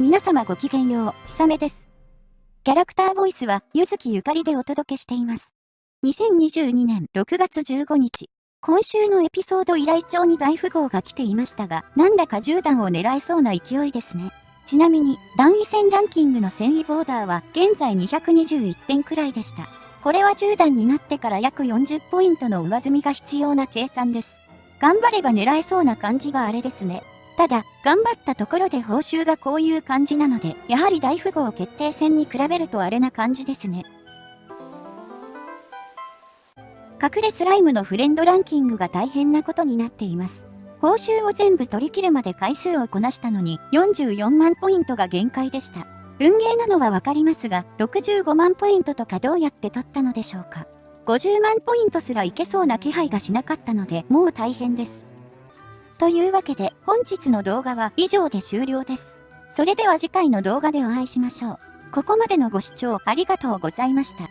皆様ごきげんよう、ひさめです。キャラクターボイスは、ゆずきゆかりでお届けしています。2022年6月15日、今週のエピソード依頼帳に大富豪が来ていましたが、なんだか10段を狙えそうな勢いですね。ちなみに、段位戦ランキングの戦意ボーダーは、現在221点くらいでした。これは10段になってから約40ポイントの上積みが必要な計算です。頑張れば狙えそうな感じがあれですね。ただ、頑張ったところで報酬がこういう感じなので、やはり大富豪決定戦に比べるとあれな感じですね。隠れスライムのフレンドランキングが大変なことになっています。報酬を全部取り切るまで回数をこなしたのに44万ポイントが限界でした。運ゲーなのはわかりますが、65万ポイントとかどうやって取ったのでしょうか。50万ポイントすらいけそうな気配がしなかったので、もう大変です。というわけで本日の動画は以上で終了です。それでは次回の動画でお会いしましょう。ここまでのご視聴ありがとうございました。